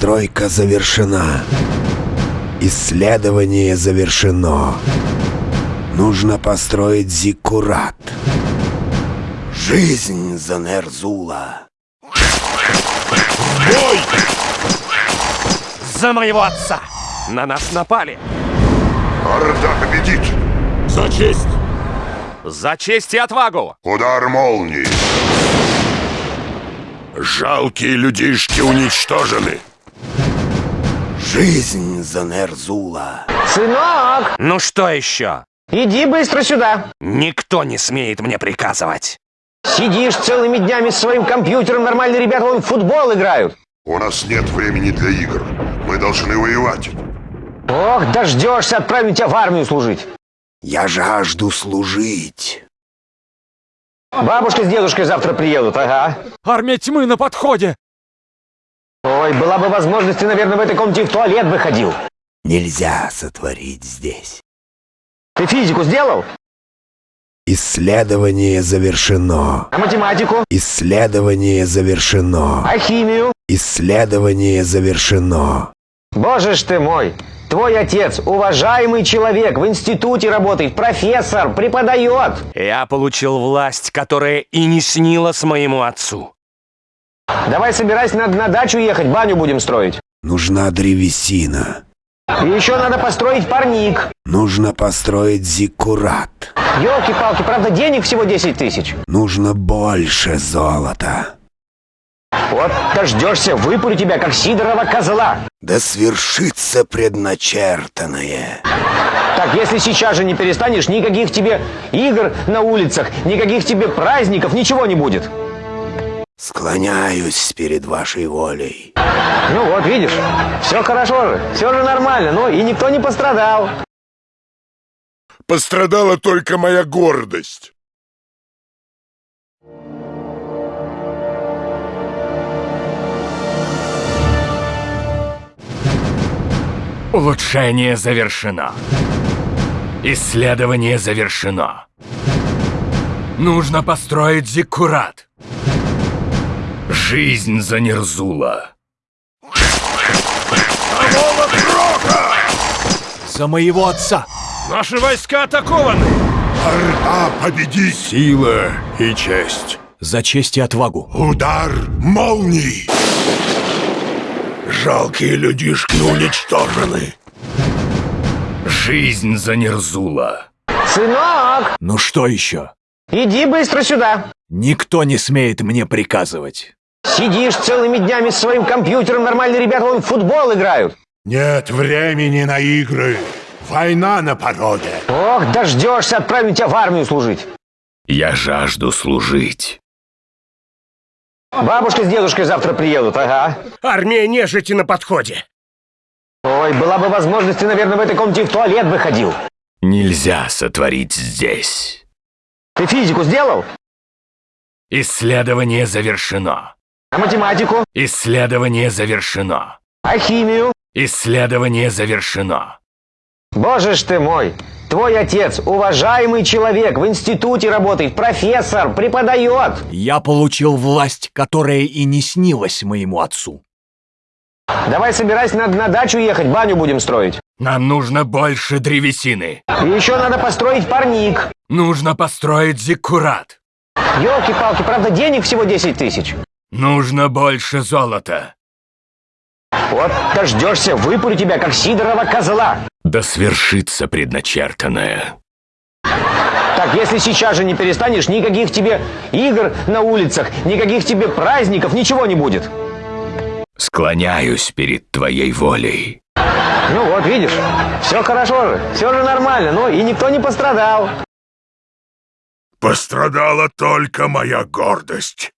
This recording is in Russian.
Постройка завершена. Исследование завершено. Нужно построить зиккурат. Жизнь за Нерзула. Бой! За моего отца! На нас напали! Орда победит! За честь! За честь и отвагу! Удар молнии! Жалкие людишки уничтожены! Жизнь за Нерзула. Сынок, Ну что еще? иди быстро сюда. Никто не смеет мне приказывать. Сидишь целыми днями с своим компьютером, нормальные ребята вон в футбол играют. У нас нет времени для игр. Мы должны воевать. Ох, дождешься, отправим тебя в армию служить. Я жажду служить. Бабушка с дедушкой завтра приедут, ага. Армия тьмы на подходе! Ой, была бы возможность, ты, наверное, в этой комнате в туалет бы ходил. Нельзя сотворить здесь. Ты физику сделал? Исследование завершено. А математику? Исследование завершено. А химию? Исследование завершено. Боже ж ты мой! Твой отец, уважаемый человек, в институте работает, профессор, преподает. Я получил власть, которая и не снилась моему отцу. Давай собирайся, надо на дачу ехать, баню будем строить. Нужна древесина. И еще надо построить парник. Нужно построить зиккурат. Елки-палки, правда, денег всего 10 тысяч. Нужно больше золота. Вот дождешься, выпарю тебя, как Сидорова козла. Да свершится предначертанное. Так, если сейчас же не перестанешь, никаких тебе игр на улицах, никаких тебе праздников, ничего не будет. Склоняюсь перед вашей волей. Ну вот, видишь, все хорошо же, все же нормально, ну и никто не пострадал. Пострадала только моя гордость. Улучшение завершено. Исследование завершено. Нужно построить зиккурат. Жизнь за Нерзула. За моего отца! Наши войска атакованы! Орда победит! Сила и честь. За честь и отвагу! Удар молнии! Жалкие людишки уничтожены. Жизнь за Нерзула. Сынок, Ну что еще? иди быстро сюда. Никто не смеет мне приказывать. Сидишь целыми днями с своим компьютером, нормальные ребята вон в футбол играют. Нет времени на игры. Война на пороге. Ох, дождешься, отправим тебя в армию служить. Я жажду служить. Бабушка с дедушкой завтра приедут, ага. Армия нежити на подходе! Ой, была бы возможность, ты, наверное, в этой комнате в туалет бы ходил. Нельзя сотворить здесь. Ты физику сделал? Исследование завершено. А математику? Исследование завершено. А химию? Исследование завершено. Боже ж ты мой! Твой отец, уважаемый человек, в институте работает, профессор, преподает. Я получил власть, которая и не снилась моему отцу. Давай собирайся, надо на дачу ехать, баню будем строить. Нам нужно больше древесины. И еще надо построить парник. Нужно построить зиккурат. Елки-палки, правда, денег всего 10 тысяч. Нужно больше золота. Вот дождешься, выпарю тебя, как Сидорова козла. Да свершится предначертанное. Так, если сейчас же не перестанешь, никаких тебе игр на улицах, никаких тебе праздников, ничего не будет. Склоняюсь перед твоей волей. Ну вот, видишь, все хорошо же, все же нормально, ну и никто не пострадал. Пострадала только моя гордость.